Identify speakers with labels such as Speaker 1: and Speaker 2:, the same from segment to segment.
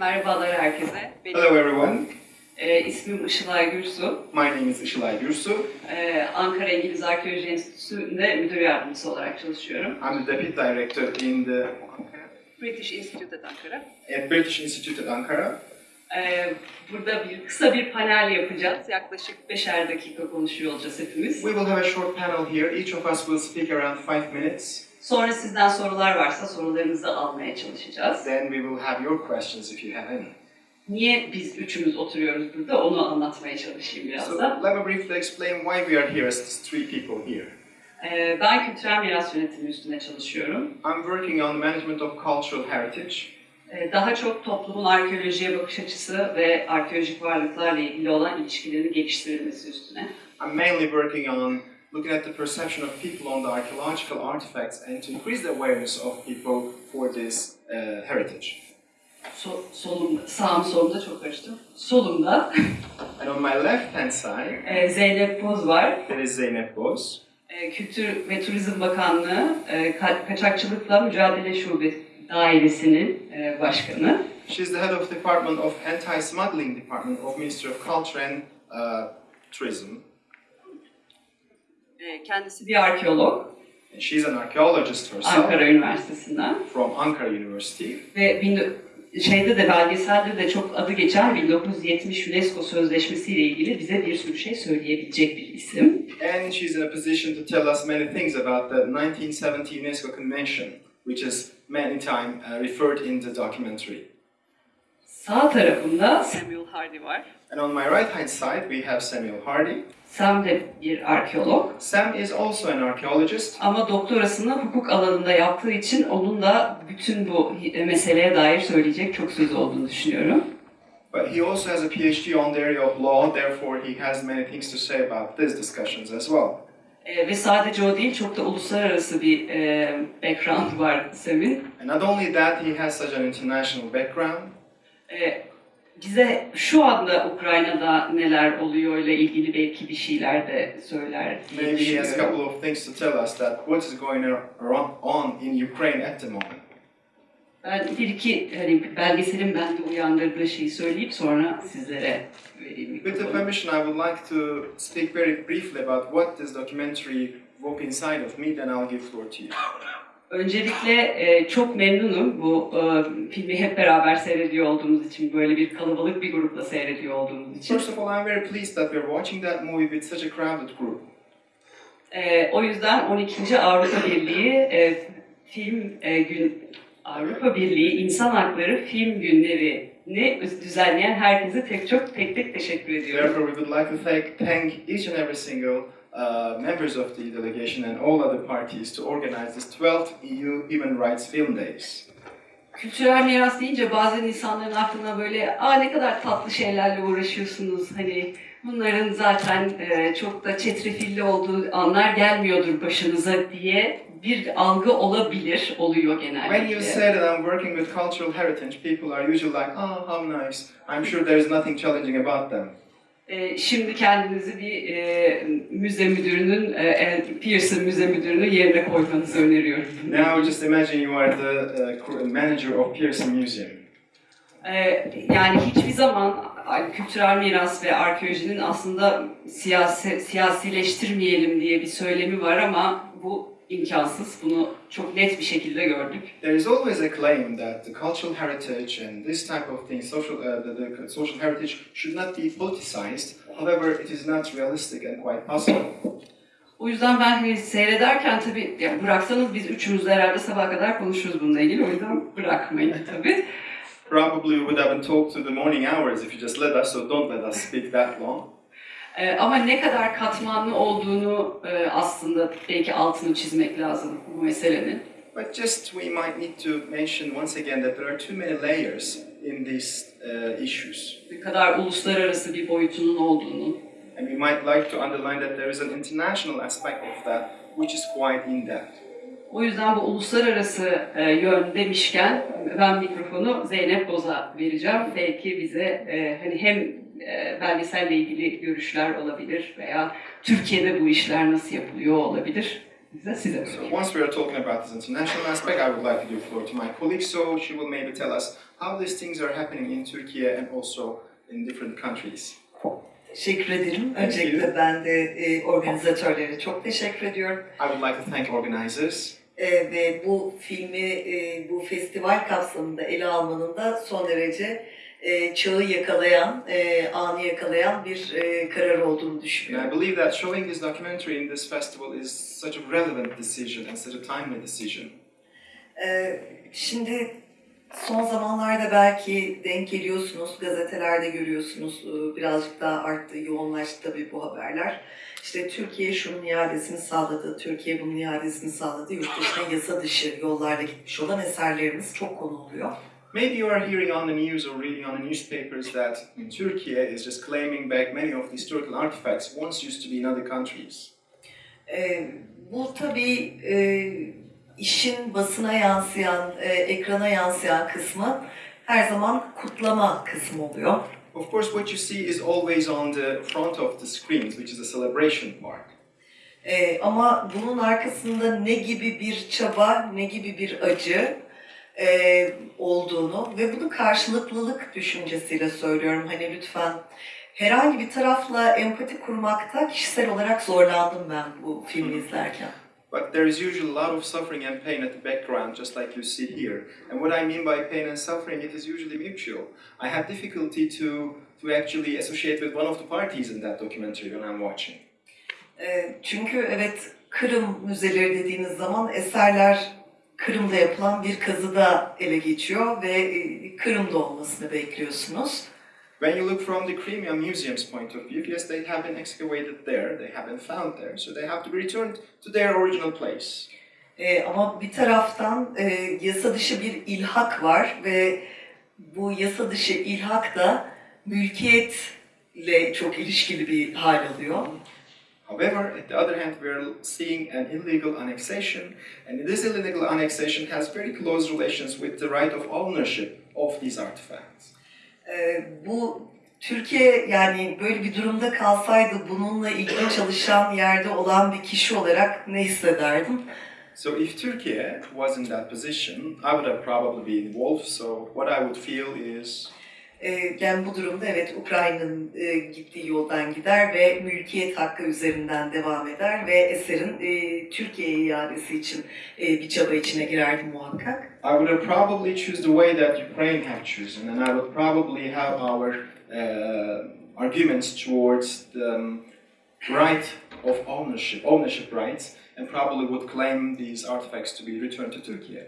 Speaker 1: Merhabalar herkese. Benim
Speaker 2: Hello everyone,
Speaker 1: e, ismim Işılay Gürsu.
Speaker 2: my name is Ishilay Gürsu.
Speaker 1: E, Ankara İngiliz Arkeoloji Enstitüsü'nde müdür yardımcısı olarak çalışıyorum.
Speaker 2: I'm the Deputy Director in the
Speaker 1: British Institute at Ankara.
Speaker 2: at British Institute at Ankara.
Speaker 1: E, burada bir kısa bir panel yapacağız. Yaklaşık beşer dakika konuşuyor olacağız hepimiz.
Speaker 2: We will have a short panel here. Each of us will speak around five minutes.
Speaker 1: Sonra sizden sorular varsa sorularınızı almaya çalışacağız.
Speaker 2: Then we will have your questions if you have any.
Speaker 1: Niye biz üçümüz oturuyoruz burada onu anlatmaya çalışayım biraz
Speaker 2: So
Speaker 1: da.
Speaker 2: let me briefly explain why we are here as three people here.
Speaker 1: E, ben kültürel miras yönetimi üstüne çalışıyorum.
Speaker 2: I'm working on the management of cultural heritage.
Speaker 1: Ee, Daha çok toplumun arkeolojiye bakış açısı ve arkeolojik varlıklarla ilgili olan ilişkilerini geliştirilmesi üstüne.
Speaker 2: I'm mainly working on looking at the perception of people on the archaeological artifacts and to increase the awareness of people for this uh, heritage.
Speaker 1: So, solumda, sağım solumda çok karıştım. Solumda
Speaker 2: And on my left hand side,
Speaker 1: e, Zeynep Boz var.
Speaker 2: there is Zeynep Boz.
Speaker 1: E, Kültür ve Turizm Bakanlığı e, Ka- Kaçakçılıkla Mücadele Şube Dairesi'nin e, başkanı.
Speaker 2: She's the head of Department of Anti-Smuggling Department of Ministry of Culture and uh, Tourism.
Speaker 1: E, Kendisi bir arkeolog
Speaker 2: And she's an archaeologist herself
Speaker 1: Ankara Üniversitesi'nden.
Speaker 2: from Ankara University.
Speaker 1: Ve şeyde de belgeselde de çok adı geçen 1970 UNESCO Sözleşmesi ile ilgili bize bir sürü şey söyleyebilecek bir isim.
Speaker 2: And she's in a position to tell us many things about the 1970 UNESCO Convention, which is many times uh, referred in the documentary.
Speaker 1: Sağ tarafımda Samuel Hardy var.
Speaker 2: And on my right hand side, we have Samuel Hardy.
Speaker 1: Sam de bir arkeolog
Speaker 2: Sam is also an archaeologist,
Speaker 1: ama doktorasını hukuk alanında yaptığı için onun da bütün bu meseleye dair söyleyecek çok söz olduğunu düşünüyorum.
Speaker 2: but he also has a PhD on the area of law, therefore, he has many things to say about these discussions as well.
Speaker 1: Ee, ve sadece o değil, çok da uluslararası bir e, background var Sam'in.
Speaker 2: And not only that, he has such an international background.
Speaker 1: Ee, bize şu anda Ukrayna'da neler oluyor ile ilgili belki bir şeyler de söyler diye
Speaker 2: Maybe he has a couple of things to tell us that what is going on in Ukraine at the moment.
Speaker 1: Ben bir iki hani belgeselin bende uyandırdığı şeyi söyleyip sonra sizlere vereyim
Speaker 2: With the permission, I would like to speak very briefly about what this documentary woke inside of me, then I'll give floor to you.
Speaker 1: Öncelikle e, çok memnunum bu e, filmi hep beraber seyrediyor olduğumuz için, böyle bir kalabalık bir grupla seyrediyor olduğumuz için.
Speaker 2: First of all, I'm very pleased that we're watching that movie with such a crowded group.
Speaker 1: E, o yüzden 12. Avrupa Birliği e, film e, gün Avrupa Birliği İnsan Hakları Film Günleri'ni düzenleyen herkese tek çok tek tek teşekkür ediyorum.
Speaker 2: Therefore, we would like to thank, thank each and every single uh, members of the delegation and all other parties to organize this 12th EU Human Rights Film Days.
Speaker 1: Kültürel miras deyince bazen insanların aklına böyle aa ne kadar tatlı şeylerle uğraşıyorsunuz hani bunların zaten e, çok da çetrefilli olduğu anlar gelmiyordur başınıza diye bir algı olabilir, oluyor
Speaker 2: When you
Speaker 1: genellikle.
Speaker 2: say that I'm working with cultural heritage, people are usually like, oh, how nice. I'm sure there is nothing challenging about them.
Speaker 1: E, şimdi kendinizi bir e, müze müdürünün, e, Pearson Müze Müdürü'nün yerine koymanızı öneriyorum.
Speaker 2: Now just imagine you are the uh, manager of Pearson Museum.
Speaker 1: Ee, yani hiçbir zaman kültürel miras ve arkeolojinin aslında siyasi, siyasileştirmeyelim diye bir söylemi var ama bu imkansız. Bunu çok net bir şekilde gördük.
Speaker 2: There is always a claim that the cultural heritage and this type of thing, social, uh, the, the social heritage, should not be politicized. However, it is not realistic and quite possible.
Speaker 1: O yüzden ben hani seyrederken tabii ya bıraksanız biz üçümüz de herhalde sabaha kadar konuşuruz bununla ilgili. O yüzden bırakmayın tabii.
Speaker 2: Probably we would have talked to the morning hours if you just let us, so don't let us speak that long.
Speaker 1: Ee, ama ne kadar katmanlı olduğunu e, aslında belki altını çizmek lazım bu meselenin.
Speaker 2: But just we might need to mention once again that there are too many layers in these uh, issues.
Speaker 1: Ne kadar uluslararası bir boyutunun olduğunu.
Speaker 2: And we might like to underline that there is an international aspect of that, which is quite in-depth.
Speaker 1: O yüzden bu uluslararası e, yön demişken ben mikrofonu Zeynep Boz'a vereceğim. Belki bize e, hani hem e, belgeselle ilgili görüşler olabilir veya Türkiye'de bu işler nasıl yapılıyor olabilir. Size size
Speaker 2: So once we are talking about this international aspect, I would like to give floor to my colleague, so she will maybe tell us how these things are happening in Turkey and also in different countries.
Speaker 3: Teşekkür ederim. Öncelikle ben de e, organizatörlere çok teşekkür ediyorum.
Speaker 2: I would like to thank organizers.
Speaker 3: E, ve bu filmi e, bu festival kapsamında ele almanın da son derece e, çağı yakalayan, e, anı yakalayan bir e, karar olduğunu
Speaker 2: And I
Speaker 3: düşünüyorum.
Speaker 2: believe that showing this documentary in this festival is such a relevant decision and such a timely decision.
Speaker 3: E, şimdi son zamanlarda belki denk geliyorsunuz, gazetelerde görüyorsunuz, e, birazcık daha arttı, yoğunlaştı tabii bu haberler. İşte Türkiye şunun iadesini sağladı, Türkiye bunun iadesini sağladı, yurt dışına yasa dışı yollarda gitmiş olan eserlerimiz çok konu oluyor.
Speaker 2: Maybe you are hearing on the news or reading on the newspapers that Turkey is just claiming back many of these historical artifacts once used to be in other countries.
Speaker 3: E, bu tabii e, işin basına yansıyan, e, ekrana yansıyan kısmı her zaman kutlama kısmı oluyor.
Speaker 2: Of course, what you see is always on the front of the screens, which is the celebration part.
Speaker 3: Ee, ama bunun arkasında ne gibi bir çaba, ne gibi bir acı e, olduğunu ve bunu karşılıklılık düşüncesiyle söylüyorum. Hani lütfen herhangi bir tarafla empati kurmakta kişisel olarak zorlandım ben bu filmi izlerken.
Speaker 2: But there is usually a lot of suffering and pain at the background, just like you see here. And what I mean by pain and suffering, it is usually mutual. I had difficulty to, to actually associate with one of the parties in that documentary when I'm watching.
Speaker 3: Ee, çünkü evet Kırım müzeleri dediğiniz zaman eserler Kırım'da yapılan bir kazıda ele geçiyor ve e, Kırım'da olmasını bekliyorsunuz.
Speaker 2: When you look from the Crimea Museum's point of view, yes, they have been excavated there, they have been found there, so they have to be returned to their original place.
Speaker 3: Ee, ama bir taraftan e, yasa dışı bir ilhak var ve bu yasa dışı ilhak da mülkiyetle çok ilişkili bir hal alıyor.
Speaker 2: However, at the other hand, we are seeing an illegal annexation, and this illegal annexation has very close relations with the right of ownership of these artifacts.
Speaker 3: Ee, bu Türkiye yani böyle bir durumda kalsaydı bununla ilgili çalışan yerde olan bir kişi olarak ne hissederdim?
Speaker 2: So, if Turkey was in that position, I would have probably been involved. So, what I would feel is
Speaker 3: Ee, yani bu durumda evet Ukrayna'nın e, gittiği yoldan gider ve mülkiyet hakkı üzerinden devam eder ve eserin e, Türkiye'ye iadesi için e, bir çaba içine girerdi muhakkak.
Speaker 2: I would have probably choose the way that Ukraine have chosen, and I would probably have our uh, arguments towards the um, right of ownership, ownership rights, and probably would claim these artifacts to be returned to Turkey.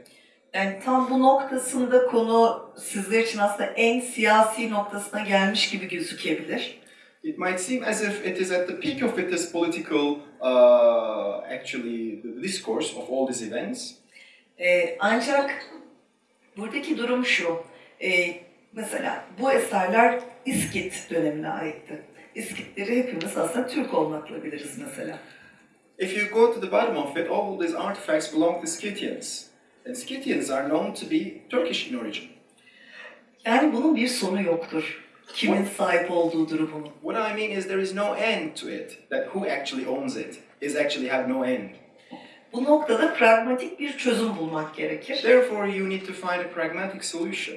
Speaker 3: Yani tam bu noktasında konu sizler için aslında en siyasi noktasına gelmiş gibi gözükebilir.
Speaker 2: It might seem as if it is at the peak of its political, uh, actually, the discourse of all these events.
Speaker 3: Ee, ancak buradaki durum şu. Ee, mesela bu eserler İskit dönemine aitti. İskitleri hepimiz aslında Türk olmakla biliriz mesela.
Speaker 2: If you go to the bottom of it, all these artifacts belong to Scythians, and Scythians are known to be Turkish in origin.
Speaker 3: Yani bunun bir sonu yoktur. Kimin sahip olduğu durumunun.
Speaker 2: What I mean is there is no end to it. That who actually owns it is actually have no end.
Speaker 3: Bu noktada pragmatik bir çözüm bulmak gerekir.
Speaker 2: Therefore, you need to find a pragmatic solution.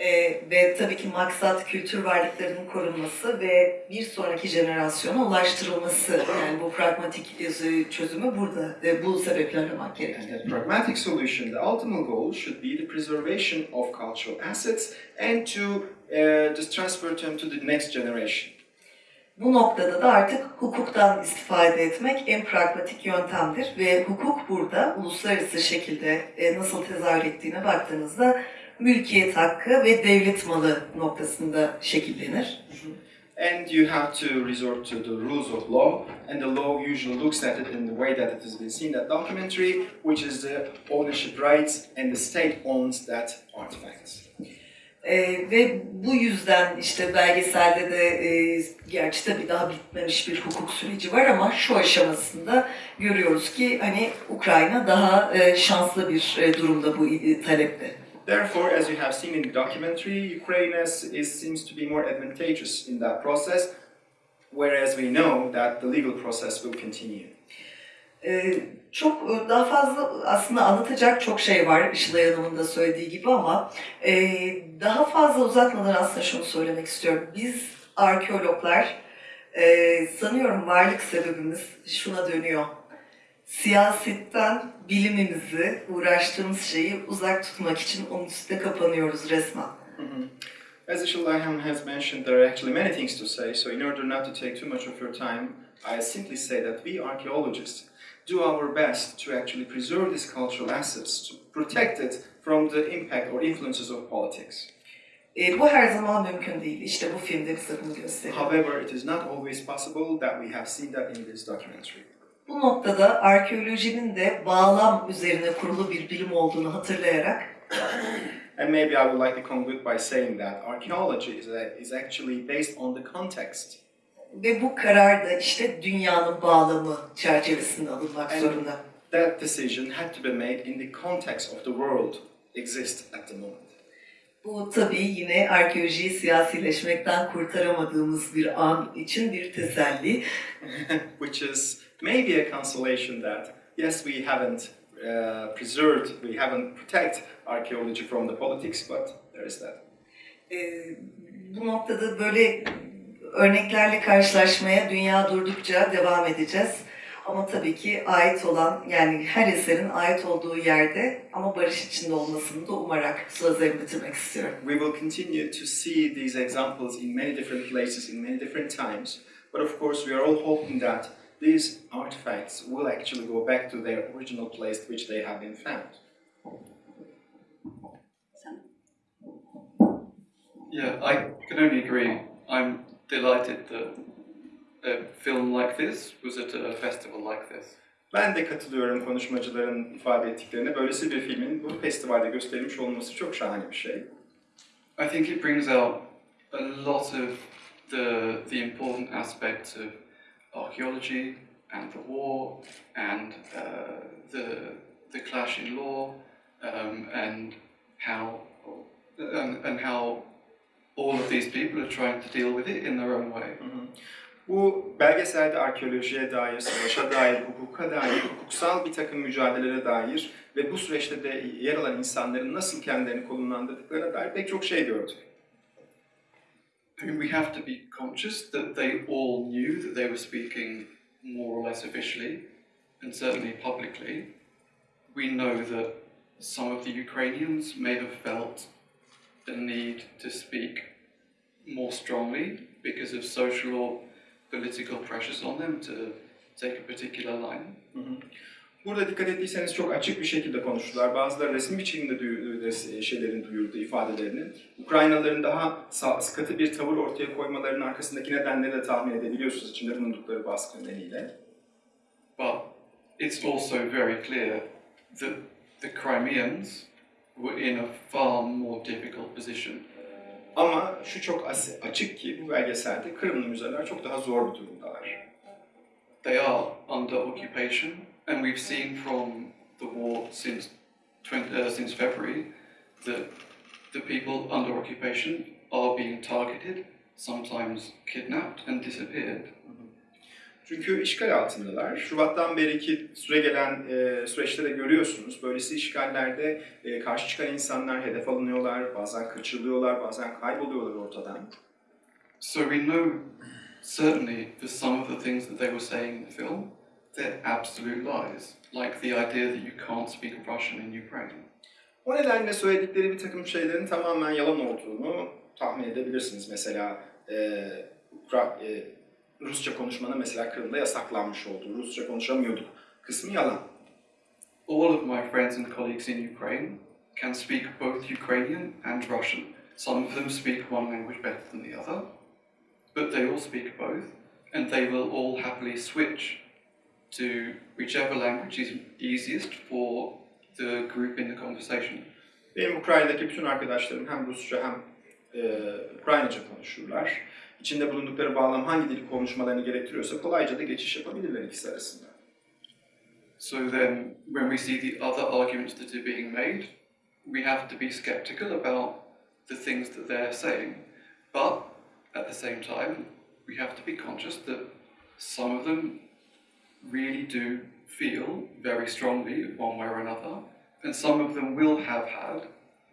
Speaker 3: Ee, ve tabii ki maksat kültür varlıklarının korunması ve bir sonraki jenerasyona ulaştırılması. Yani bu pragmatik e, çözümü burada, e, bu sebeple aramak
Speaker 2: And
Speaker 3: gerekir.
Speaker 2: that pragmatic solution, the ultimate goal should be the preservation of cultural assets and to uh, just transfer them to the next generation.
Speaker 3: Bu noktada da artık hukuktan istifade etmek en pragmatik yöntemdir ve hukuk burada uluslararası şekilde e, nasıl tezahür ettiğine baktığınızda mülkiyet hakkı ve devlet malı noktasında şekillenir.
Speaker 2: And you have to resort to the rules of law, and the law usually looks at it in the way that it has been seen in that documentary, which is the ownership rights, and the state owns that artifact.
Speaker 3: E, ve bu yüzden işte belgeselde de e, gerçi tabii daha bitmemiş bir hukuk süreci var ama şu aşamasında görüyoruz ki hani Ukrayna daha e, şanslı bir e, durumda bu e, talepte.
Speaker 2: Therefore, as you have seen in the documentary, Ukraine is, seems to be more advantageous in that process, whereas we know that the legal process will continue.
Speaker 3: Ee, çok e, daha fazla aslında anlatacak çok şey var Işılay Hanım'ın da söylediği gibi ama e, daha fazla uzatmadan aslında şunu söylemek istiyorum. Biz arkeologlar e, sanıyorum varlık sebebimiz şuna dönüyor. Siyasetten bilimimizi, uğraştığımız şeyi uzak tutmak için onun üstüne kapanıyoruz resmen.
Speaker 2: Mhm. As Ishalayan has mentioned, there are actually many things to say, so in order not to take too much of your time, I simply say that we archaeologists do our best to actually preserve these cultural assets, to protect it from the impact or influences of politics.
Speaker 3: E, bu her zaman mümkün değil. İşte bu filmde bize bunu gösteriyor.
Speaker 2: However, it is not always possible that we have seen that in this documentary.
Speaker 3: Bu noktada arkeolojinin de bağlam üzerine kurulu bir bilim olduğunu hatırlayarak
Speaker 2: And maybe I would like to conclude by saying that archaeology is, is actually based on the context.
Speaker 3: ve bu karar da işte dünyanın bağlamı çerçevesinde alınmak
Speaker 2: Evet.
Speaker 3: zorunda.
Speaker 2: That decision had to be made in the context of the world exists at the moment.
Speaker 3: Bu tabii yine arkeolojiyi siyasileşmekten kurtaramadığımız bir an için bir teselli.
Speaker 2: which is maybe a consolation that yes, we haven't uh, preserved, we haven't protect archaeology from the politics, but there is that.
Speaker 3: Ee, bu noktada böyle örneklerle karşılaşmaya dünya durdukça devam edeceğiz. Ama tabii ki ait olan yani her eserin ait olduğu yerde ama barış içinde olmasını da umarak sözlerimi bitirmek istiyorum.
Speaker 2: We will continue to see these examples in many different places, in many different times, but of course, we are all hoping that these artifacts will actually go back to their original place which they have been found.
Speaker 4: Yeah, I can only agree. I'm delighted that a film like this was at a festival like this.
Speaker 2: Ben de katılıyorum konuşmacıların ifade ettiklerine. Böylesi bir filmin bu festivalde gösterilmiş olması çok şahane bir şey.
Speaker 4: I think it brings out a lot of the the important aspects of archaeology and the war and uh, the the clash in law um, and how and, and how all of these people are trying to deal with it in their own way.
Speaker 2: Hı hı. Bu belgeselde arkeolojiye dair, savaşa dair, hukuka dair, hukuksal bir takım mücadelelere dair ve bu süreçte de yer alan insanların nasıl kendilerini konumlandırdıklarına dair pek çok şey gördük.
Speaker 4: I mean, we have to be conscious that they all knew that they were speaking more or less officially, and certainly publicly. We know that some of the Ukrainians may have felt the need to speak more strongly because of social or political pressures on them to take a particular line.
Speaker 2: Hı hı. Burada dikkat ettiyseniz çok açık bir şekilde konuştular. Bazıları resmi biçimde duyurdu, şeylerin duyurdu ifadelerini. Ukraynalıların daha katı bir tavır ortaya koymalarının arkasındaki nedenleri de tahmin edebiliyorsunuz içinde bulundukları baskı nedeniyle.
Speaker 4: But it's also very clear that the Crimeans were in a far more difficult position.
Speaker 2: Ama şu çok açık ki bu belgeselde Kırımlı müzeler çok daha zor bir durumdalar.
Speaker 4: They are under occupation, and we've seen from the war since 20, uh, since February that the people under occupation are being targeted, sometimes kidnapped and disappeared.
Speaker 2: Çünkü işgal altındalar. Şubattan beriki süre gelen e, süreçte de görüyorsunuz. Böylesi işgallerde e, karşı çıkan insanlar hedef alınıyorlar, bazen kaçırılıyorlar, bazen kayboluyorlar ortadan.
Speaker 4: So we know certainly that some of the things that they were saying in the film, they're absolute lies. Like the idea that you can't speak Russian in Ukraine.
Speaker 2: O nedenle söyledikleri bir takım şeylerin tamamen yalan olduğunu tahmin edebilirsiniz. Mesela e, Ukra- e, Rusça konuşmanın mesela Kırım'da yasaklanmış olduğu, Rusça konuşamıyorduk kısmı yalan.
Speaker 4: All of my friends and colleagues in Ukraine can speak both Ukrainian and Russian. Some of them speak one language better than the other, but they all speak both, and they will all happily switch to whichever language is easiest for the group in the conversation.
Speaker 2: Benim Ukrayna'daki bütün arkadaşlarım hem Rusça hem e, Ukraynaca konuşurlar. İçinde bulundukları bağlam hangi dili konuşmalarını gerektiriyorsa kolayca da geçiş yapabilirler ikisi arasında.
Speaker 4: So then, when we see the other arguments that are being made, we have to be skeptical about the things that they're saying. But at the same time, we have to be conscious that some of them really do feel very strongly one way or another, and some of them will have had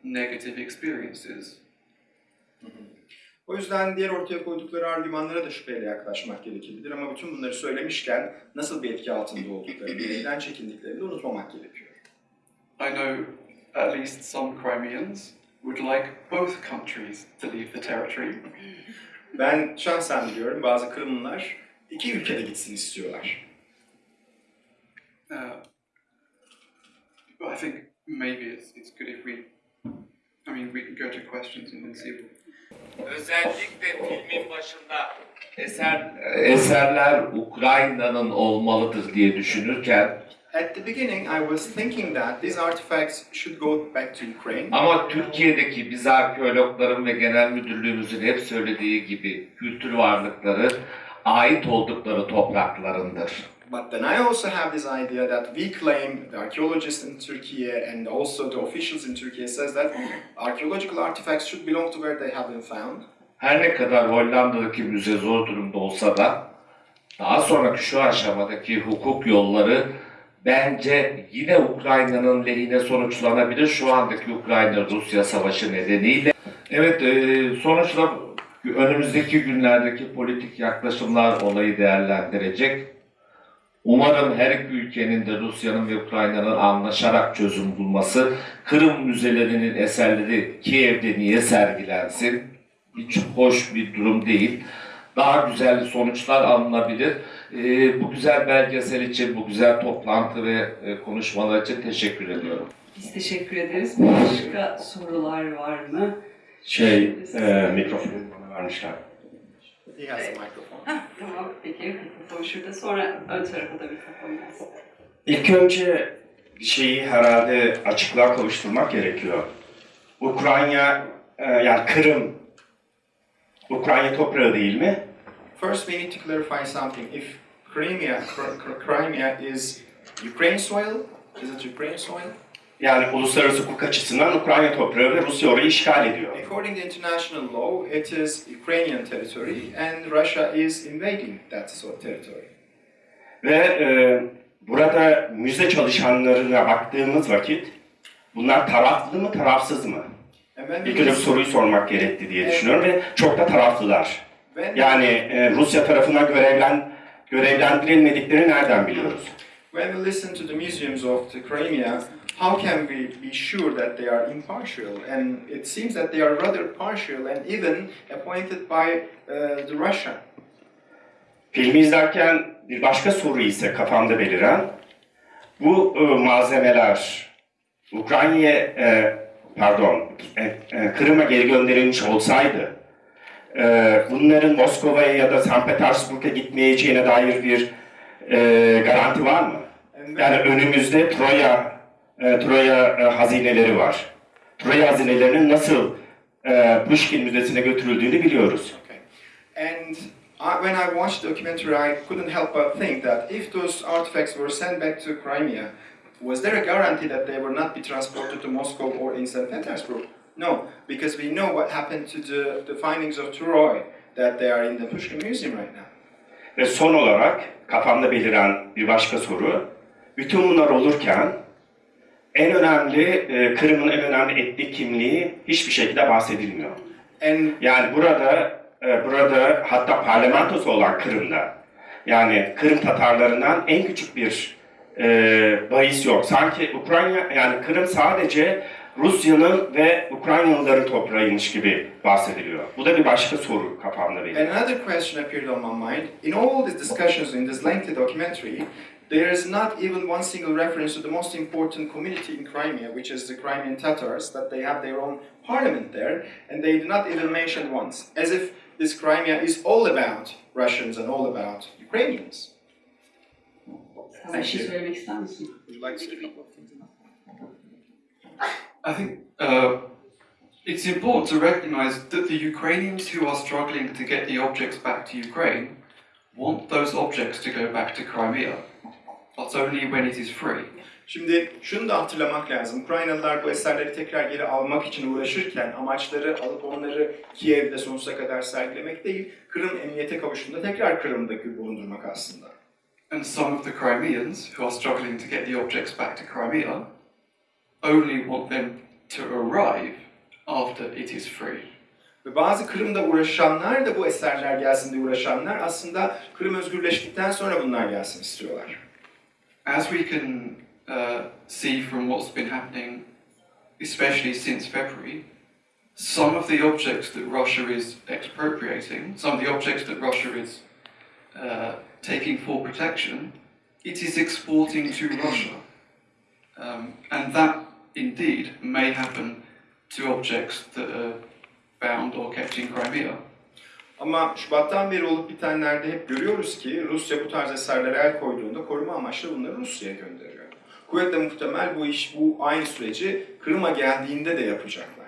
Speaker 4: negative experiences.
Speaker 2: O yüzden diğer ortaya koydukları argümanlara da şüpheyle yaklaşmak gerekebilir ama bütün bunları söylemişken nasıl bir etki altında olduklarını, neden çekindiklerini de unutmamak gerekiyor.
Speaker 4: I know at least some Crimeans would like both countries to leave the territory.
Speaker 2: Ben şahsen biliyorum bazı Kırımlılar iki ülkede gitsin istiyorlar.
Speaker 4: Uh, but I think maybe it's, it's good if we, I mean, we can go to questions and then see
Speaker 5: Özellikle filmin başında eser eserler Ukrayna'nın olmalıdır diye düşünürken
Speaker 2: At the beginning I was thinking that these artifacts should go back to Ukraine.
Speaker 5: ama Türkiye'deki biz arkeologların ve genel müdürlüğümüzün hep söylediği gibi kültür varlıkları ait oldukları topraklarındır.
Speaker 2: But then I also have this idea that we claim, the archaeologists in Turkey and also the officials in Turkey says that archaeological artifacts should belong to where they have been found.
Speaker 5: Her ne kadar Hollanda'daki müze zor durumda olsa da daha sonraki şu aşamadaki hukuk yolları bence yine Ukrayna'nın lehine sonuçlanabilir. Şu andaki Ukrayna-Rusya savaşı nedeniyle. Evet, e, sonuçta önümüzdeki günlerdeki politik yaklaşımlar olayı değerlendirecek. Umarım her iki ülkenin de Rusya'nın ve Ukrayna'nın anlaşarak çözüm bulması, Kırım müzelerinin eserleri Kiev'de niye sergilensin? Hiç hoş bir durum değil. Daha güzel sonuçlar alınabilir. Ee, bu güzel belgesel için, bu güzel toplantı ve e, konuşmalar için teşekkür ediyorum.
Speaker 1: Biz teşekkür ederiz. Başka sorular var mı?
Speaker 6: Şey, e, mikrofonu bana vermişler.
Speaker 2: He has a microphone.
Speaker 1: Tamam peki. Mikrofon şurada. Sonra ön tarafa da mikrofon gelsin.
Speaker 6: İlk önce şeyi herhalde açıklığa kavuşturmak gerekiyor. Ukrayna, e, yani Kırım, Ukrayna toprağı değil mi?
Speaker 2: First we need to clarify something. If Crimea, Cr- Cr- Crimea is Ukraine soil, is it Ukraine soil?
Speaker 6: Yani uluslararası hukuk açısından Ukrayna toprağı ve Rusya orayı işgal ediyor.
Speaker 2: According to international law, it is Ukrainian territory and Russia is invading that sort of territory.
Speaker 6: Ve e, burada müze çalışanlarına baktığımız vakit bunlar taraflı mı tarafsız mı? İlk önce bu soruyu sormak gerekti diye düşünüyorum ve çok da taraflılar. Yani e, Rusya tarafından görevlen, görevlendirilmediklerini nereden biliyoruz?
Speaker 2: when we listen to the museums of the Crimea, how can we be sure that they are impartial? And it seems that they are rather partial and even appointed by uh, the Russia.
Speaker 6: Filmi izlerken bir başka soru ise kafamda beliren, bu e, malzemeler Ukrayna'ya, e, pardon, e, e, Kırım'a geri gönderilmiş olsaydı, e, bunların Moskova'ya ya da St. Petersburg'a gitmeyeceğine dair bir e, garanti var mı? Yani önümüzde Troya, e, Troya e, hazineleri var. Troya hazinelerinin nasıl e, Pushkin Müzesi'ne götürüldüğünü biliyoruz.
Speaker 2: Okay. And I, when I watched the documentary, I couldn't help but think that if those artifacts were sent back to Crimea, was there a guarantee that they will not be transported to Moscow or in St. Petersburg? No, because we know what happened to the, the findings of Troy, that they are in the Pushkin Museum right now.
Speaker 6: Ve son olarak kafamda beliren bir başka soru. Bütün bunlar olurken en önemli, e, Kırım'ın en önemli etnik kimliği hiçbir şekilde bahsedilmiyor.
Speaker 2: And
Speaker 6: Yani burada, e, burada hatta parlamentosu olan Kırım'da, yani Kırım Tatarlarından en küçük bir e, bahis yok. Sanki Ukrayna, yani Kırım sadece Rusya'nın ve Ukraynalıların toprağıymış gibi bahsediliyor. Bu da bir başka soru kafamda benim.
Speaker 2: Another question appeared on my mind. In all these discussions in this lengthy documentary, there is not even one single reference to the most important community in Crimea, which is the Crimean Tatars, that they have their own parliament there, and they do not even mention once, as if this Crimea is all about Russians and all about Ukrainians.
Speaker 1: Sen bir şey söylemek?
Speaker 2: Would you like to say a couple of things?
Speaker 4: I think uh, it's important to recognize that the Ukrainians who are struggling to get the objects back to Ukraine want those objects to go back to Crimea, but only when it is free.
Speaker 2: Şimdi şunu da hatırlamak lazım. Ukraynalılar bu eserleri tekrar geri almak için uğraşırken amaçları alıp onları Kiev'de sonsuza kadar sergilemek değil, Kırım emniyete kavuştuğunda tekrar Kırım'da bulundurmak aslında.
Speaker 4: And some of the Crimeans, who are struggling to get the objects back to Crimea, only want them to arrive after it is free.
Speaker 2: Ve bazı Kırım'da uğraşanlar da bu eserler gelsin diye uğraşanlar aslında Kırım özgürleştikten sonra bunlar gelsin istiyorlar.
Speaker 4: As we can uh, see from what's been happening, especially since February, some of the objects that Russia is expropriating, some of the objects that Russia is uh, taking for protection, it is exporting to Russia. Um, and that indeed may happen to objects that are found or kept in Crimea.
Speaker 2: Ama Şubat'tan beri olup bitenlerde hep görüyoruz ki Rusya bu tarz eserlere el koyduğunda koruma amaçlı bunları Rusya'ya gönderiyor. Kuvvetle muhtemel bu iş, bu aynı süreci Kırım'a geldiğinde de yapacaklar.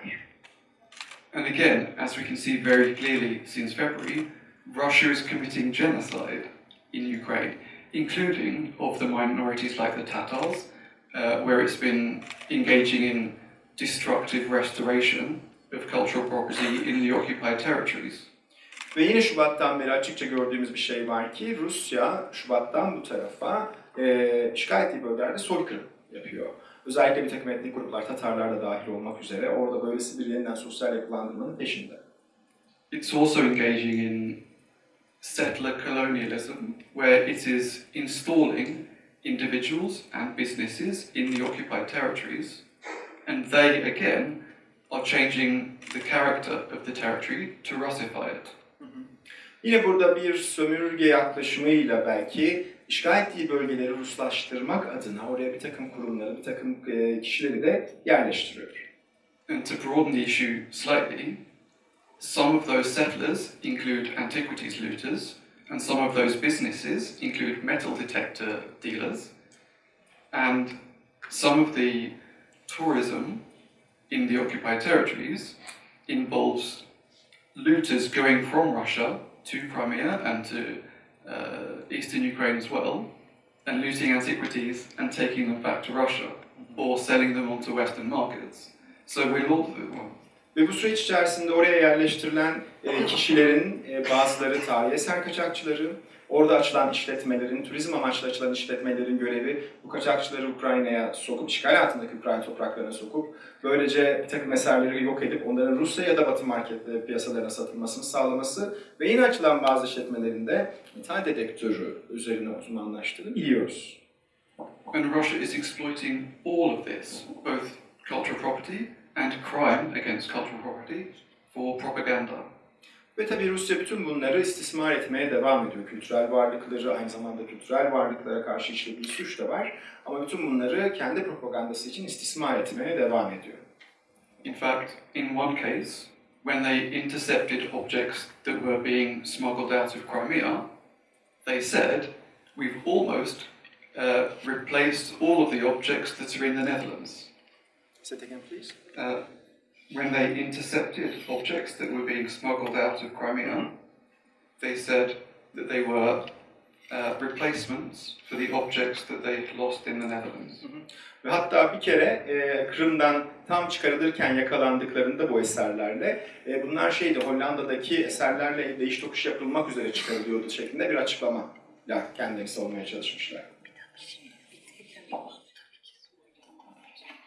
Speaker 4: And again, as we can see very clearly since February, Russia is committing genocide in Ukraine, including of the minorities like the Tatars, uh, where it's been engaging in destructive restoration of cultural property in the occupied territories.
Speaker 2: Ve yine Şubat'tan beri açıkça gördüğümüz bir şey var ki Rusya Şubat'tan bu tarafa e, işgal ettiği bölgelerde soykırım yapıyor. Özellikle bir takım etnik gruplar, Tatarlar da dahil olmak üzere orada böylesi bir yeniden sosyal yapılandırmanın peşinde.
Speaker 4: It's also engaging in settler colonialism, where it is installing individuals and businesses in the occupied territories, and they again are changing the character of the territory to Russify it.
Speaker 2: Yine burada bir sömürge yaklaşımıyla belki işgal ettiği bölgeleri Ruslaştırmak adına oraya bir takım kurumları, bir takım e, kişileri de yerleştiriyor.
Speaker 4: And to broaden the issue slightly, some of those settlers include antiquities looters, and some of those businesses include metal detector dealers, and some of the tourism in the occupied territories involves looters going from Russia to Crimea and to uh, eastern Ukraine as well, and looting antiquities and taking them back to Russia, or selling them onto Western markets. So we'll all,
Speaker 2: Ve bu süreç içerisinde oraya yerleştirilen kişilerin bazıları tarihi eser kaçakçıları, orada açılan işletmelerin, turizm amaçlı açılan işletmelerin görevi bu kaçakçıları Ukrayna'ya sokup, işgal altındaki Ukrayna topraklarına sokup, böylece bir takım eserleri yok edip onların Rusya ya da Batı markette piyasalarına satılmasını sağlaması ve yine açılan bazı işletmelerin de metal dedektörü üzerine uzmanlaştığını biliyoruz.
Speaker 4: and Russia is exploiting all of this, both cultural property and crime against cultural property, for propaganda.
Speaker 2: Ve tabii Rusya bütün bunları istismar etmeye devam ediyor. Kültürel varlıkları, aynı zamanda kültürel varlıklara karşı işlediği suç da var. Ama bütün bunları kendi propagandası için istismar etmeye devam ediyor.
Speaker 4: In fact, in one case, when they intercepted objects that were being smuggled out of Crimea, they said, We've almost uh, replaced all of the objects that are in the Netherlands.
Speaker 2: Say it again, please.
Speaker 4: Uh, when they intercepted objects that were being smuggled out of Crimea, they said that they were uh, replacements for the objects that they lost in the Netherlands.
Speaker 2: Ve hatta bir kere e, Kırım'dan tam çıkarılırken yakalandıklarında bu eserlerle, e, bunlar şeydi Hollanda'daki eserlerle değiş tokuş yapılmak üzere çıkarılıyordu şeklinde bir açıklama ya kendilerini savunmaya çalışmışlar.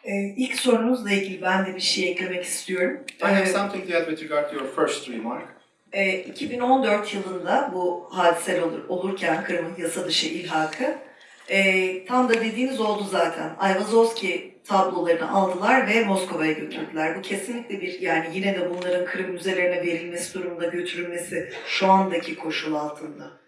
Speaker 3: Ee, ilk sorunuzla ilgili ben de bir şey eklemek istiyorum.
Speaker 2: I have
Speaker 3: Ee,
Speaker 2: something to add with regard to your first remark.
Speaker 3: e, 2014 yılında bu hadiseler olur, olurken Kırım'ın yasa dışı ilhakı e, tam da dediğiniz oldu zaten. Ayvazovski tablolarını aldılar ve Moskova'ya götürdüler. Bu kesinlikle bir yani yine de bunların Kırım müzelerine verilmesi durumunda götürülmesi şu andaki koşul altında.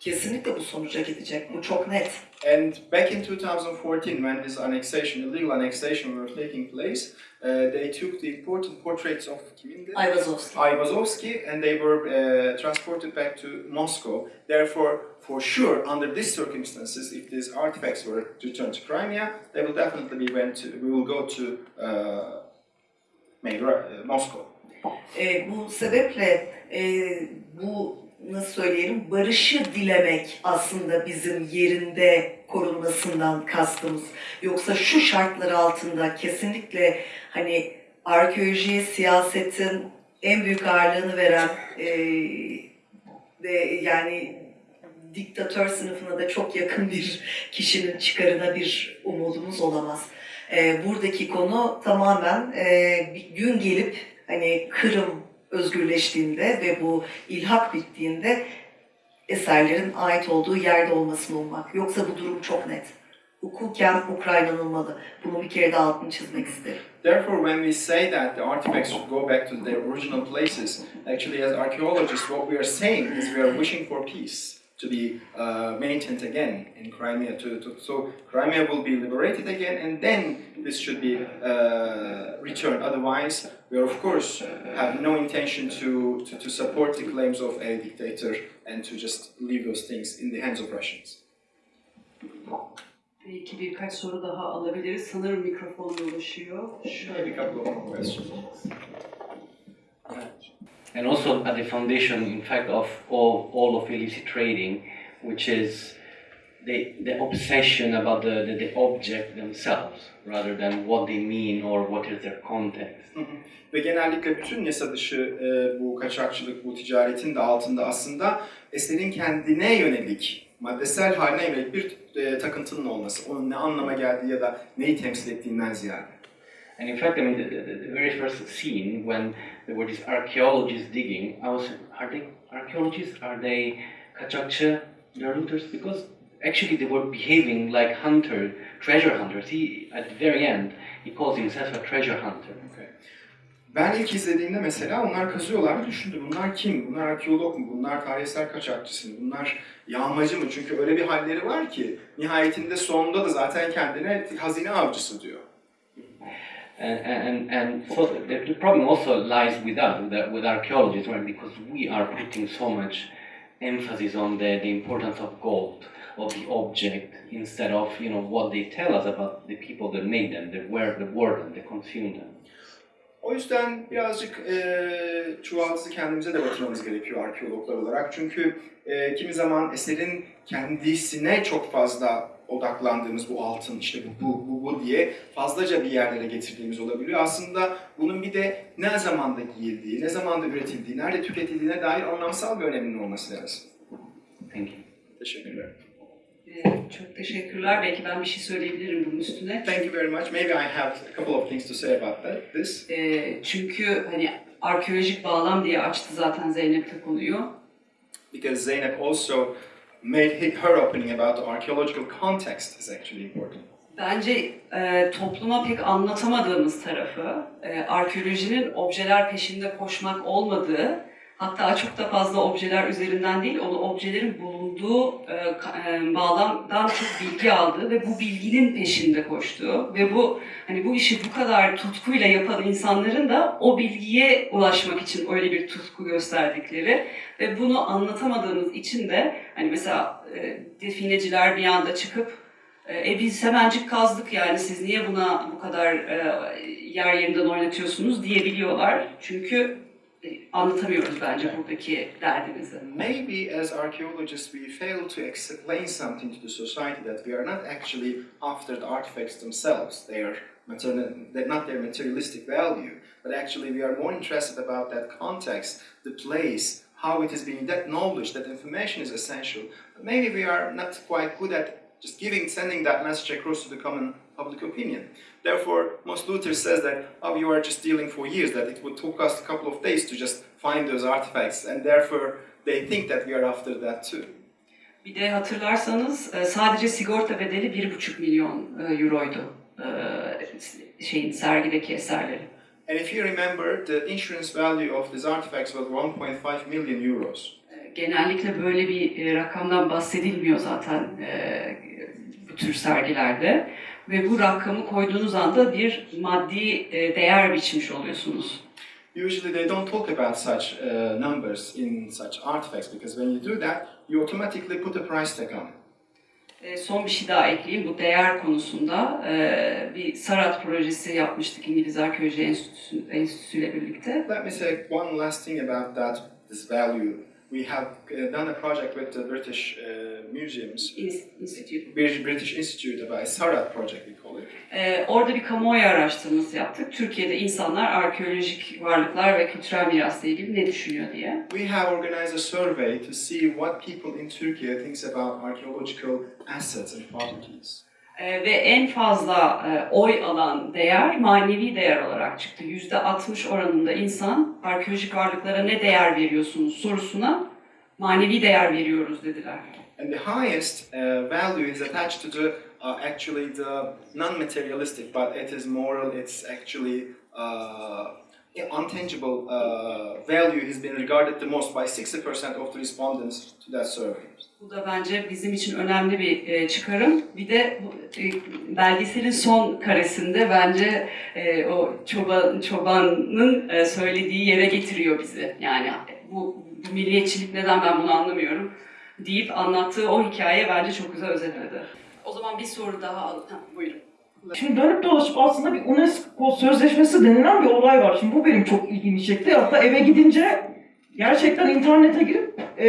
Speaker 3: Kesinlikle bu sonuca gidecek. Bu çok net.
Speaker 2: And back in 2014, when this annexation, illegal annexation were taking place, uh, they took the important portraits of Kimindi,
Speaker 3: Ayvazovski.
Speaker 2: Ayvazovsky, and they were uh, transported back to Moscow. Therefore, for sure, under these circumstances, if these artifacts were returned to Crimea, they will definitely be went to, we will go to uh, maybe, uh, Moscow.
Speaker 3: E, bu sebeple e, bu nasıl söyleyelim barışı dilemek aslında bizim yerinde korunmasından kastımız. Yoksa şu şartlar altında kesinlikle hani arkeolojiye siyasetin en büyük ağırlığını veren e, ve yani diktatör sınıfına da çok yakın bir kişinin çıkarına bir umudumuz olamaz. Ee, buradaki konu tamamen e, bir gün gelip hani Kırım özgürleştiğinde ve bu ilhak bittiğinde eserlerin ait olduğu yerde olmasını ummak. Yoksa bu durum çok net. Hukuken Ukrayna'nılmalı. Bunu bir kere daha altını çizmek isterim.
Speaker 2: Therefore, when we say that the artifacts should go back to their original places, actually, as archaeologists, what we are saying is we are wishing for peace to be uh, maintained again in Crimea. To, to, so Crimea will be liberated again, and then this should be uh, returned. Otherwise, we are of course have no intention to, to, to support the claims of a dictator and to just leave those things in the hands of Russians.
Speaker 1: Belki birkaç soru daha alabiliriz. Sanırım mikrofona ulaşıyor.
Speaker 2: Maybe
Speaker 1: Şöyle.
Speaker 2: a couple of more questions.
Speaker 7: And also at the foundation, in fact, of all, all of illicit trading, which is the, the obsession about the, the, the object themselves rather than what they mean or what is their context.
Speaker 2: Ve genellikle bütün yasa dışı e, bu kaçakçılık, bu ticaretin de altında aslında eserin kendine yönelik, maddesel haline yönelik bir e, takıntının olması. Onun ne anlama geldiği ya da neyi temsil ettiğinden ziyade.
Speaker 7: And in fact, I mean, the, the, the very first scene when there were these archaeologists digging, I was, are they archaeologists? Are they kaçakçı? They're looters? Because actually they were behaving like hunter, treasure hunters. He, at the very end, he calls himself a treasure hunter.
Speaker 2: Ben ilk izlediğimde mesela onlar kazıyorlar ve düşündüm. Bunlar kim? Bunlar arkeolog mu? Bunlar tarihsel kaçakçısı mı? Bunlar yağmacı mı? Çünkü öyle bir halleri var ki nihayetinde sonunda da zaten kendine hazine avcısı diyor.
Speaker 7: And, and, and so the, the problem also lies with us, with, with archaeologists, right? Because we are putting so much emphasis on the, the importance of gold, of the object, instead of you know what they tell us about the people that made them, that were the word them, that consumed them.
Speaker 2: O yüzden birazcık e, çuvaldızı kendimize de batırmamız gerekiyor arkeologlar olarak. Çünkü e, kimi zaman eserin kendisine çok fazla odaklandığımız bu altın, işte bu, bu, bu, bu diye fazlaca bir yerlere getirdiğimiz olabiliyor. Aslında bunun bir de ne zamanda giyildiği, ne zamanda üretildiği, nerede tüketildiğine dair anlamsal bir öneminin olması lazım.
Speaker 7: Thank you.
Speaker 2: Teşekkürler.
Speaker 1: Ee, çok teşekkürler. Belki ben bir şey söyleyebilirim bunun üstüne.
Speaker 2: Thank you very much. Maybe I have a couple of things to say about that. This.
Speaker 1: Ee, çünkü hani arkeolojik bağlam diye açtı zaten Zeynep de konuyu.
Speaker 2: because Zeynep also made her opening about the archaeological context is actually important.
Speaker 1: Bence e, topluma pek anlatamadığımız tarafı, e, arkeolojinin objeler peşinde koşmak olmadığı, hatta çok da fazla objeler üzerinden değil, onu objelerin bulunduğu e, ka- e, bağlamdan çok bilgi aldığı ve bu bilginin peşinde koştuğu ve bu hani bu işi bu kadar tutkuyla yapan insanların da o bilgiye ulaşmak için öyle bir tutku gösterdikleri ve bunu anlatamadığımız için de hani mesela e, defineciler bir anda çıkıp e biz hemencik kazdık yani siz niye buna bu kadar e, yer yerinden oynatıyorsunuz diyebiliyorlar. Çünkü e, anlatamıyoruz bence buradaki derdimizi.
Speaker 2: Maybe as archaeologists we fail to explain something to the society that we are not actually after the artifacts themselves. They are material, not their materialistic value, but actually we are more interested about that context, the place, how it is being. That knowledge, that information is essential. But maybe we are not quite good at just giving, sending that message across to the common public opinion. Therefore, most Luther says that, oh, you are just dealing for years, that it would take us a couple of days to just find those artifacts, and therefore they think that we are after that too.
Speaker 1: Bir de hatırlarsanız e, sadece sigorta bedeli 1,5 milyon e, euroydu e, şeyin sergideki eserleri.
Speaker 2: And if you remember, the insurance value of these artifacts was 1.5 million euros.
Speaker 1: Genellikle böyle bir rakamdan bahsedilmiyor zaten bu tür sergilerde. Ve bu rakamı koyduğunuz anda bir maddi e, değer biçmiş oluyorsunuz.
Speaker 2: Usually they don't talk about such uh, numbers in such artifacts because when you do that, you automatically put a price tag on.
Speaker 1: E, Son bir şey daha ekleyeyim. Bu değer konusunda e, bir Sarat projesi yapmıştık İngiliz Arkeoloji Enstitüsü, Enstitüsü ile birlikte.
Speaker 2: Let me say one last thing about that, this value we have uh, done a project with the British uh, museums,
Speaker 1: Institute.
Speaker 2: British British Institute about a Sarat project we call it.
Speaker 1: Ee, orada bir kamuoyu araştırması yaptık. Türkiye'de insanlar arkeolojik varlıklar ve kültürel mirasla ilgili ne düşünüyor diye.
Speaker 2: We have organized a survey to see what people in Turkey thinks about archaeological assets and properties.
Speaker 1: Ee, ve en fazla e, oy alan değer manevi değer olarak çıktı. Yüzde 60 oranında insan arkeolojik varlıklara ne değer veriyorsunuz sorusuna manevi değer veriyoruz dediler.
Speaker 2: And the highest uh, value is attached to the uh, actually the non-materialistic, but it is moral. It's actually uh, untangible uh, value has been regarded the most by 60% of the respondents to that survey.
Speaker 1: Bu da bence bizim için önemli bir e, çıkarım. Bir de e, belgeselin son karesinde bence e, o çoban çobanın e, söylediği yere getiriyor bizi. Yani bu, bu milliyetçilik neden ben bunu anlamıyorum deyip anlattığı o hikaye bence çok güzel özetledi. O zaman bir soru daha al. Ha, buyurun.
Speaker 8: Şimdi dönüp dolaşıp aslında bir UNESCO sözleşmesi denilen bir olay var. Şimdi bu benim çok ilgimi çekti. Hatta eve gidince gerçekten internete girip e,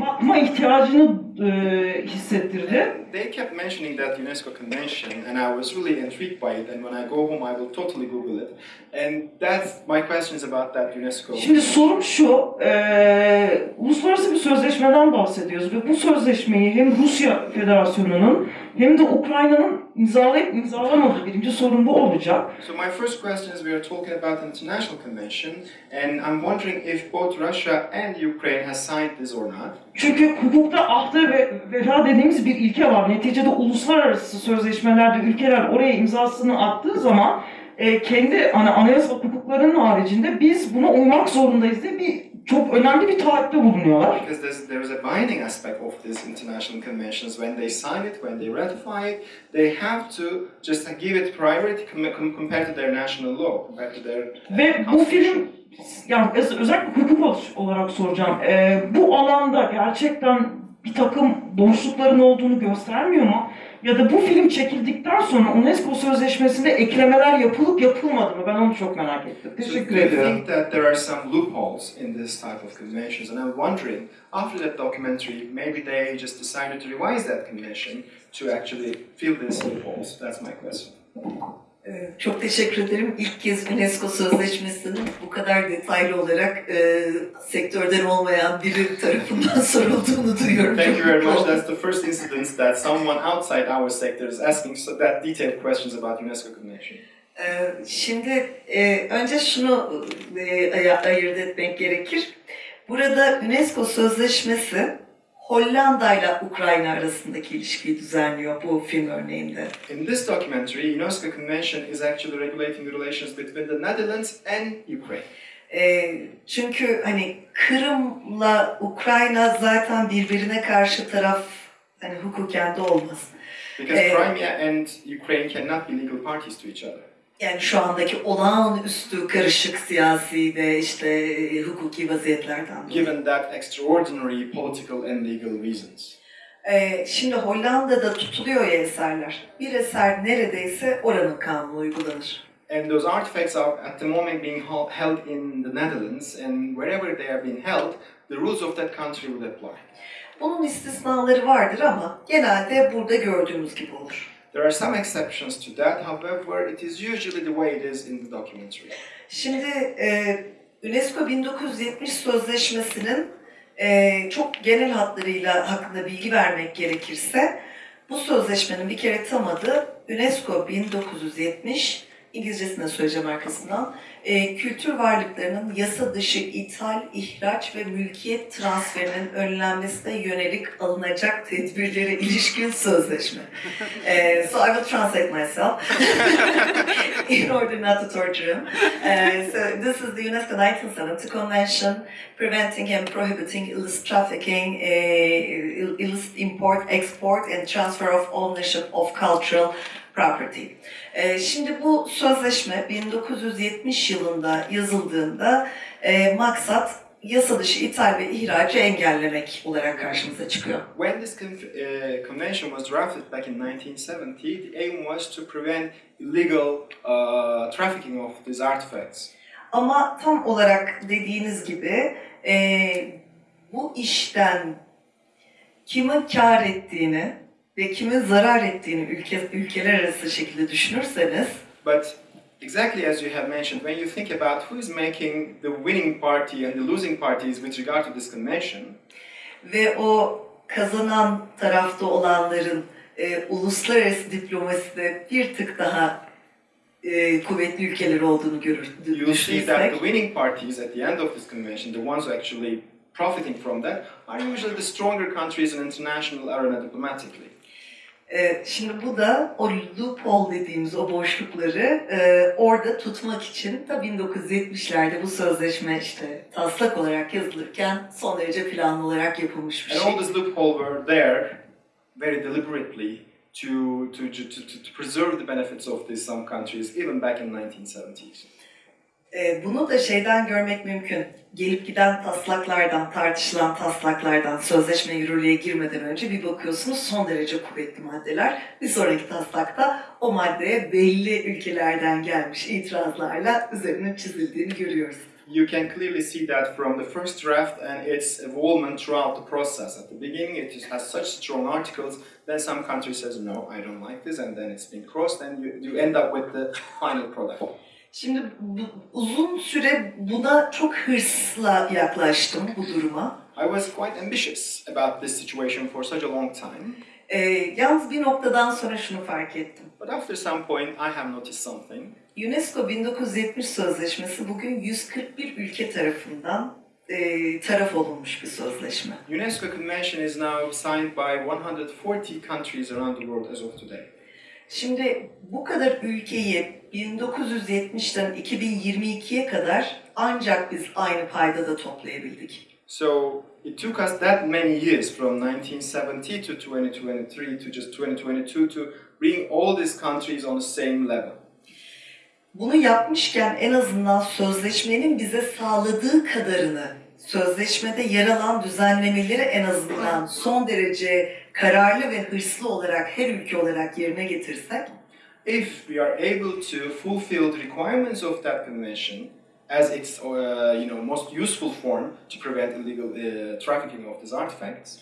Speaker 8: bakma ihtiyacını e, hissettirdi.
Speaker 2: They kept mentioning that UNESCO convention, and I was really intrigued by it. And when I go home, I will totally Google it. And that's my questions about that UNESCO.
Speaker 8: Şimdi sorum şu, e, uluslararası bir sözleşmeden bahsediyoruz ve bu sözleşmeyi hem Rusya Federasyonu'nun hem de Ukrayna'nın imzalayıp imzalamadığı birinci sorun bu olacak.
Speaker 2: So my first question is we are talking about an international convention, and I'm wondering if both Russia and Ukraine has signed this or not.
Speaker 8: Çünkü hukukta ahde ve vefa dediğimiz bir ilke var. Neticede uluslararası sözleşmelerde ülkeler oraya imzasını attığı zaman e, kendi hani anayasal hukuklarının haricinde biz buna uymak zorundayız diye bir çok önemli bir taahhütte bulunuyorlar.
Speaker 2: Because there's, there is a binding aspect of these international conventions. When they sign it, when they ratify it, they have to just give it priority com- com- compared to their national law, compared to their uh,
Speaker 8: Ve bu film yani öz- özellikle hukuk ol- olarak soracağım. E, bu alanda gerçekten bir takım boşlukların olduğunu göstermiyor mu? Ya da bu film çekildikten sonra UNESCO sözleşmesinde eklemeler yapılıp yapılmadı mı? Ben onu çok merak ettim.
Speaker 2: So
Speaker 8: Teşekkür
Speaker 2: you
Speaker 8: ediyorum.
Speaker 2: think that there are some loopholes in this type of conventions? And I'm wondering, after that documentary, maybe they just decided to revise that convention to actually fill these loopholes. That's my question.
Speaker 3: Ee, Çok teşekkür ederim. İlk kez UNESCO Sözleşmesi'nin bu kadar detaylı olarak e, sektörden olmayan biri tarafından sorulduğunu duyuyorum.
Speaker 2: Thank you very much. That's the first incident that someone outside our sector is asking so that detailed questions about UNESCO convention.
Speaker 3: Ee, Şimdi e, önce şunu e, ay- ayırt etmek gerekir. Burada UNESCO Sözleşmesi Hollanda ile Ukrayna arasındaki ilişkiyi düzenliyor bu film örneğinde.
Speaker 2: In this documentary, UNESCO convention is actually regulating the relations between the Netherlands and Ukraine.
Speaker 3: Ee, çünkü hani Kırım'la Ukrayna zaten birbirine karşı taraf hani hukuken de olmaz.
Speaker 2: Because
Speaker 3: Eh.
Speaker 2: Crimea and Ukraine cannot be legal parties to each other.
Speaker 3: Yani şu andaki olağanüstü karışık siyasi ve işte e, hukuki vaziyetlerden dolayı.
Speaker 2: given that extraordinary political and legal reasons.
Speaker 3: Ee, şimdi Hollanda'da tutuluyor ya eserler. Bir eser neredeyse oranın kanunu uygulanır.
Speaker 2: And those artifacts are at the moment being hel- held in the Netherlands, and wherever they are being held, the rules of that country will apply.
Speaker 3: Bunun istisnaları vardır ama genelde burada gördüğümüz gibi olur.
Speaker 2: There are some exceptions to that, however, it is usually the way it is in the documentary.
Speaker 3: Şimdi e, UNESCO 1970 Sözleşmesi'nin e, çok genel hatlarıyla hakkında bilgi vermek gerekirse bu sözleşmenin bir kere tam adı UNESCO 1970 İngilizcesine söyleyeceğim arkasından. E, kültür varlıklarının yasa dışı ithal, ihraç ve mülkiyet transferinin önlenmesine yönelik alınacak tedbirlere ilişkin sözleşme. E, so I will translate myself in order not to torture him. Uh, so this is the UNESCO 1970 Convention preventing and prohibiting illicit trafficking, ill- illicit import, export and transfer of ownership of cultural property. Ee, Şimdi bu sözleşme 1970 yılında yazıldığında e, maksat yasa dışı ithal ve ihracı engellemek olarak karşımıza çıkıyor.
Speaker 2: When this uh, convention was drafted back in 1970, the aim was to prevent illegal uh, trafficking of these artifacts.
Speaker 3: Ama tam olarak dediğiniz gibi e, bu işten kimin kar ettiğini ve kimin zarar ettiğini ülke, ülkeler arası şekilde düşünürseniz
Speaker 2: But exactly as you have mentioned, when you think about who is making the winning party and the losing parties with regard to this convention,
Speaker 3: ve o kazanan tarafta olanların e, uluslararası diplomaside bir tık daha e, kuvvetli ülkeler olduğunu görür,
Speaker 2: you see that the winning parties at the end of this convention, the ones who actually profiting from that, are usually the stronger countries in international arena diplomatically.
Speaker 3: E, şimdi bu da o loophole dediğimiz o boşlukları e, orada tutmak için da 1970'lerde bu sözleşme işte taslak olarak yazılırken son derece planlı olarak yapılmış bir
Speaker 2: And
Speaker 3: şey.
Speaker 2: all these loopholes were there very deliberately to, to, to, to, to preserve the benefits of these some countries even back in 1970s.
Speaker 3: E, bunu da şeyden görmek mümkün. Gelip giden taslaklardan, tartışılan taslaklardan sözleşme yürürlüğe girmeden önce bir bakıyorsunuz son derece kuvvetli maddeler. Bir sonraki taslakta o maddeye belli ülkelerden gelmiş itirazlarla üzerinin çizildiğini görüyoruz.
Speaker 2: You can clearly see that from the first draft and its evolvement throughout the process. At the beginning, it has such strong articles. Then some country says, "No, I don't like this," and then it's been crossed, and you, you end up with the final product.
Speaker 3: Şimdi bu- uzun süre buna çok hırsla yaklaştım bu duruma.
Speaker 2: I was quite ambitious about this situation for such a long time,
Speaker 3: E, yalnız bir noktadan sonra şunu fark ettim.
Speaker 2: but after some point, I have noticed something.
Speaker 3: UNESCO 1970 Sözleşmesi bugün 141 ülke tarafından e, taraf olunmuş bir sözleşme.
Speaker 2: UNESCO Convention is now signed by 140 countries around the world as of today.
Speaker 3: Şimdi bu kadar ülkeyi 1970'ten 2022'ye kadar ancak biz aynı paydada toplayabildik.
Speaker 2: So it took us that many years from 1970 to 2023 to just 2022 to bring all these countries on the same level.
Speaker 3: Bunu yapmışken en azından sözleşmenin bize sağladığı kadarını, sözleşmede yer alan düzenlemeleri en azından son derece kararlı ve hırslı olarak her ülke olarak yerine getirsek,
Speaker 2: If we are able to fulfill the requirements of that convention as its uh, you know most useful form to prevent illegal uh, trafficking of these artifacts,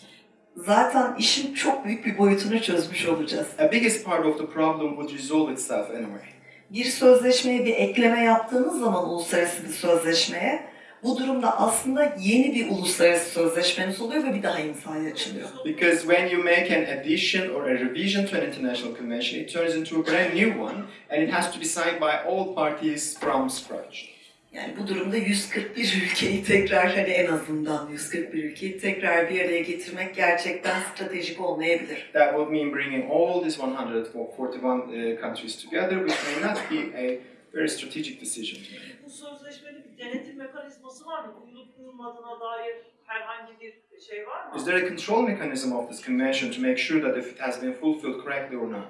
Speaker 3: zaten işin çok büyük bir boyutunu çözmüş olacağız.
Speaker 2: a biggest part of the problem would resolve itself anyway.
Speaker 3: Bir sözleşmeye bir ekleme yaptığınız zaman uluslararası bir sözleşmeye, bu durumda aslında yeni bir uluslararası sözleşmeniz oluyor ve bir daha imzaya açılıyor.
Speaker 2: Because when you make an addition or a revision to an international convention, it turns into a brand new one, and it has to be signed by all parties from scratch.
Speaker 3: Yani bu durumda 141 ülkeyi tekrar hani en azından 141 ülkeyi tekrar bir araya getirmek gerçekten stratejik olmayabilir.
Speaker 2: That would mean bringing all these 141 uh, countries together, which may not be a very strategic decision.
Speaker 9: Bu sözleşmenin bir denetim mekanizması var mı? Uyulup uyulmadığına dair herhangi bir şey var mı?
Speaker 2: Is there a control mechanism of this convention to make sure that if it has been fulfilled correctly or not?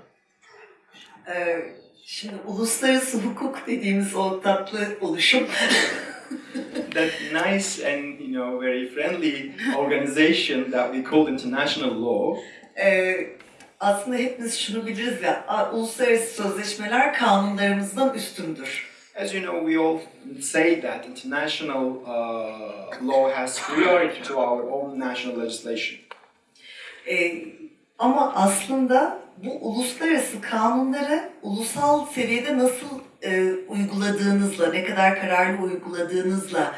Speaker 3: Ee, şimdi uluslararası hukuk dediğimiz o tatlı oluşum
Speaker 2: That nice and you know very friendly organization that we call international law
Speaker 3: Ee, aslında hepimiz şunu biliriz ya, uluslararası sözleşmeler kanunlarımızdan üstündür.
Speaker 2: As you know, we all say that international uh, law has priority to our own national legislation.
Speaker 3: Ee, ama aslında bu uluslararası kanunları ulusal seviyede nasıl e, uyguladığınızla, ne kadar kararlı uyguladığınızla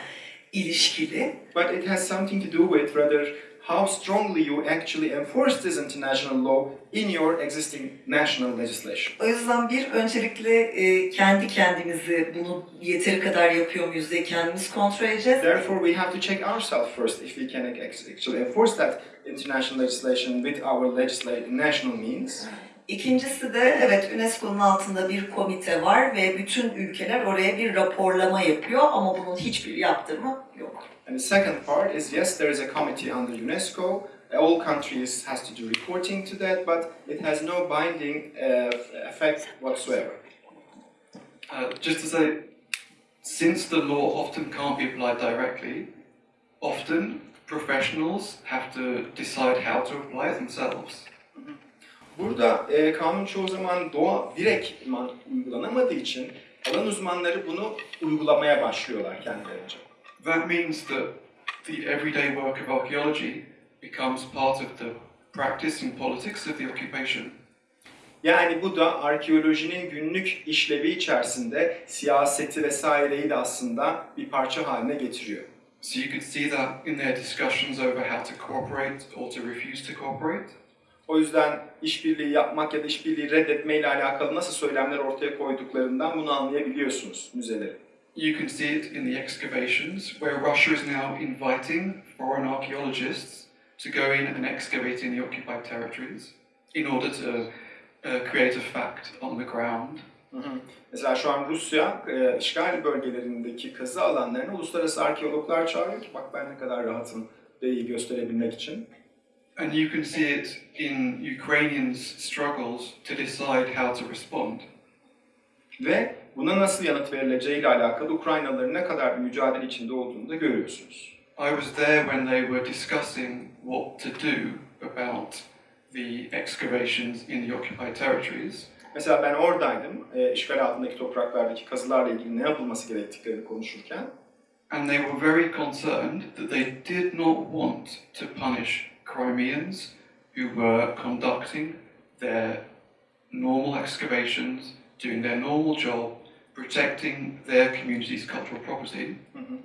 Speaker 3: ilişkili.
Speaker 2: But it has something to do with rather how strongly you actually enforce this international law in your existing national legislation.
Speaker 3: O yüzden bir öncelikle e, kendi kendimizi bunu yeteri kadar yapıyor muyuz diye kendimiz kontrol edeceğiz.
Speaker 2: Therefore, we have to check ourselves first if we can actually enforce that international legislation with our legisla- national means.
Speaker 3: İkincisi de evet UNESCO'nun altında bir komite var ve bütün ülkeler oraya bir raporlama yapıyor ama bunun hiçbir yaptırımı yok.
Speaker 2: And the second part is yes, there is a committee under UNESCO. All countries has to do reporting to that, but it has no binding uh, effect whatsoever.
Speaker 4: Uh, just to say, since the law often can't be applied directly, often professionals have to decide how to apply it themselves.
Speaker 2: Burada e, kanun çoğu zaman doğa direktman uygulanamadığı için alan uzmanları bunu uygulamaya başlıyorlar kendilerince.
Speaker 4: That means that the everyday work of archaeology becomes part of the practice and politics of the occupation.
Speaker 2: Yani bu da arkeolojinin günlük işlevi içerisinde siyaseti vesaireyi de aslında bir parça haline getiriyor.
Speaker 4: So you could see that in their discussions over how to cooperate or to refuse to cooperate.
Speaker 2: O yüzden işbirliği yapmak ya da işbirliği reddetmeyle alakalı nasıl söylemler ortaya koyduklarından bunu anlayabiliyorsunuz müzelerin.
Speaker 4: You can see it in the excavations, where Russia is now inviting foreign archaeologists to go in and excavate in the occupied territories in order to uh, create a fact on the ground.
Speaker 2: Hı hı. Mesela şu an Rusya e, işgal bölgelerindeki kazı alanlarına uluslararası arkeologlar çağırıyor ki bak ben ne kadar rahatım deyi gösterebilmek için.
Speaker 4: And you can see it in Ukrainians' struggles to decide how to respond.
Speaker 2: Ve buna nasıl yanıt verileceğiyle alakalı Ukraynalıların ne kadar bir mücadele içinde olduğunu da görüyorsunuz.
Speaker 4: I was there when they were discussing what to do about the excavations in the occupied territories.
Speaker 2: Mesela ben oradaydım, e, işgal altındaki topraklardaki kazılarla ilgili ne yapılması gerektiklerini konuşurken.
Speaker 4: And they were very concerned that they did not want to punish Crimeans who were conducting their normal excavations, doing their normal job, protecting their community's cultural property.
Speaker 2: Hı hı.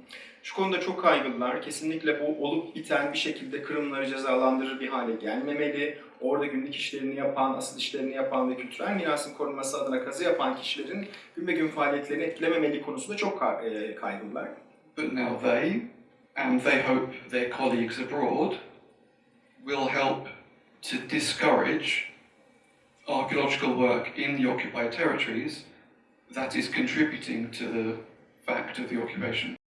Speaker 2: Şu konuda çok kaygılılar. Kesinlikle bu olup biten bir şekilde Kırımları cezalandırır bir hale gelmemeli. Orada günlük işlerini yapan, asıl işlerini yapan ve kültürel mirasın korunması adına kazı yapan kişilerin gün be gün faaliyetlerini etkilememeli konusunda çok e, kaygılılar.
Speaker 4: But now they, and they hope their colleagues abroad, will help to discourage archaeological work in the occupied territories that is contributing to the fact of the occupation.